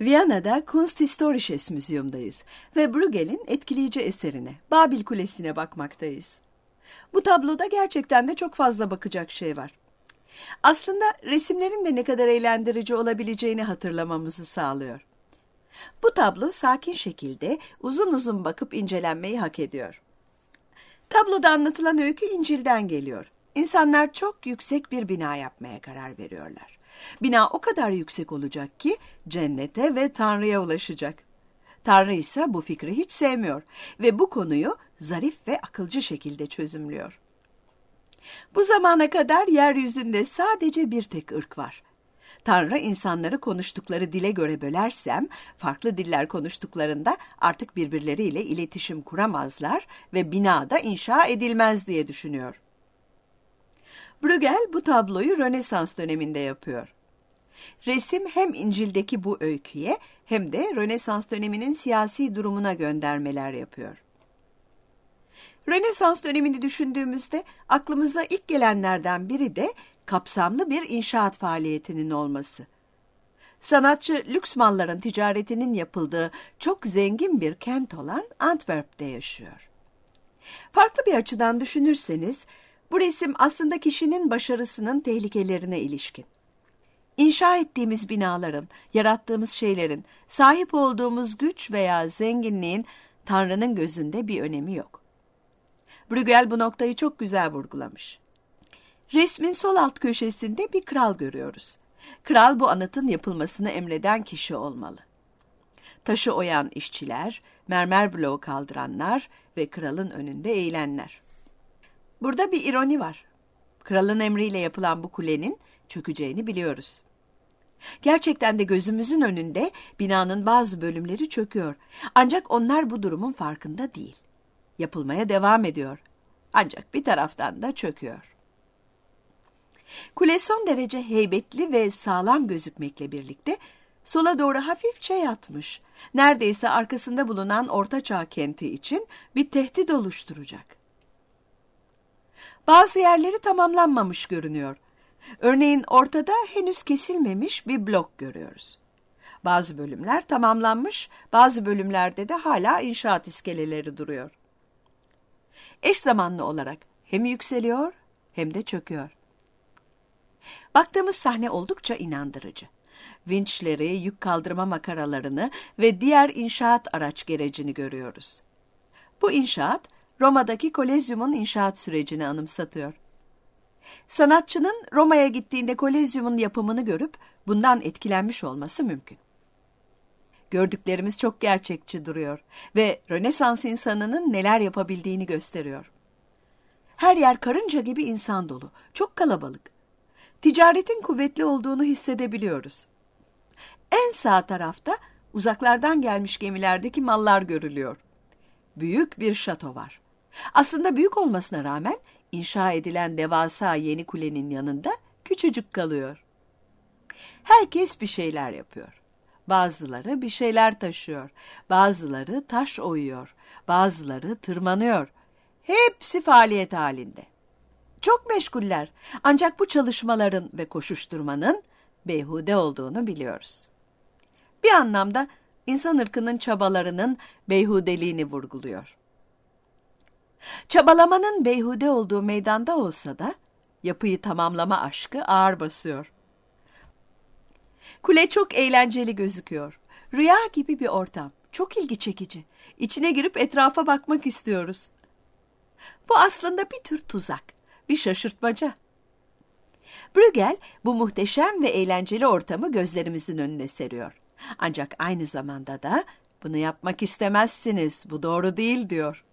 Viyana'da Kunsthistorisches Museum'dayız ve Bruegel'in etkileyici eserine, Babil Kulesi'ne bakmaktayız. Bu tabloda gerçekten de çok fazla bakacak şey var. Aslında resimlerin de ne kadar eğlendirici olabileceğini hatırlamamızı sağlıyor. Bu tablo sakin şekilde uzun uzun bakıp incelenmeyi hak ediyor. Tabloda anlatılan öykü İncil'den geliyor. İnsanlar çok yüksek bir bina yapmaya karar veriyorlar. Bina o kadar yüksek olacak ki cennete ve Tanrı'ya ulaşacak. Tanrı ise bu fikri hiç sevmiyor ve bu konuyu zarif ve akılcı şekilde çözümlüyor. Bu zamana kadar yeryüzünde sadece bir tek ırk var. Tanrı insanları konuştukları dile göre bölersem, farklı diller konuştuklarında artık birbirleriyle iletişim kuramazlar ve binada inşa edilmez diye düşünüyor. Bruegel bu tabloyu Rönesans döneminde yapıyor. Resim hem İncil'deki bu öyküye hem de Rönesans döneminin siyasi durumuna göndermeler yapıyor. Rönesans dönemini düşündüğümüzde aklımıza ilk gelenlerden biri de kapsamlı bir inşaat faaliyetinin olması. Sanatçı lüks malların ticaretinin yapıldığı çok zengin bir kent olan Antwerp'te yaşıyor. Farklı bir açıdan düşünürseniz bu resim aslında kişinin başarısının tehlikelerine ilişkin. İnşa ettiğimiz binaların, yarattığımız şeylerin, sahip olduğumuz güç veya zenginliğin Tanrı'nın gözünde bir önemi yok. Bruegel bu noktayı çok güzel vurgulamış. Resmin sol alt köşesinde bir kral görüyoruz. Kral bu anıtın yapılmasını emreden kişi olmalı. Taşı oyan işçiler, mermer bloğu kaldıranlar ve kralın önünde eğilenler. Burada bir ironi var. Kralın emriyle yapılan bu kulenin çökeceğini biliyoruz. Gerçekten de gözümüzün önünde binanın bazı bölümleri çöküyor. Ancak onlar bu durumun farkında değil. Yapılmaya devam ediyor. Ancak bir taraftan da çöküyor. Kule son derece heybetli ve sağlam gözükmekle birlikte sola doğru hafifçe yatmış. Neredeyse arkasında bulunan Ortaçağ kenti için bir tehdit oluşturacak. Bazı yerleri tamamlanmamış görünüyor. Örneğin ortada henüz kesilmemiş bir blok görüyoruz. Bazı bölümler tamamlanmış, bazı bölümlerde de hala inşaat iskeleleri duruyor. Eş zamanlı olarak hem yükseliyor hem de çöküyor. Baktığımız sahne oldukça inandırıcı. Vinçleri, yük kaldırma makaralarını ve diğer inşaat araç gerecini görüyoruz. Bu inşaat, Roma'daki Kolezyum'un inşaat sürecini anımsatıyor. Sanatçının Roma'ya gittiğinde Kolezyum'un yapımını görüp bundan etkilenmiş olması mümkün. Gördüklerimiz çok gerçekçi duruyor ve Rönesans insanının neler yapabildiğini gösteriyor. Her yer karınca gibi insan dolu, çok kalabalık. Ticaretin kuvvetli olduğunu hissedebiliyoruz. En sağ tarafta uzaklardan gelmiş gemilerdeki mallar görülüyor. Büyük bir şato var. Aslında büyük olmasına rağmen inşa edilen devasa yeni kulenin yanında küçücük kalıyor. Herkes bir şeyler yapıyor. Bazıları bir şeyler taşıyor, bazıları taş oyuyor, bazıları tırmanıyor. Hepsi faaliyet halinde. Çok meşguller ancak bu çalışmaların ve koşuşturmanın beyhude olduğunu biliyoruz. Bir anlamda insan ırkının çabalarının beyhudeliğini vurguluyor. Çabalamanın beyhude olduğu meydanda olsa da yapıyı tamamlama aşkı ağır basıyor. Kule çok eğlenceli gözüküyor. Rüya gibi bir ortam. Çok ilgi çekici. İçine girip etrafa bakmak istiyoruz. Bu aslında bir tür tuzak, bir şaşırtmaca. Bruegel bu muhteşem ve eğlenceli ortamı gözlerimizin önüne seriyor. Ancak aynı zamanda da bunu yapmak istemezsiniz, bu doğru değil diyor.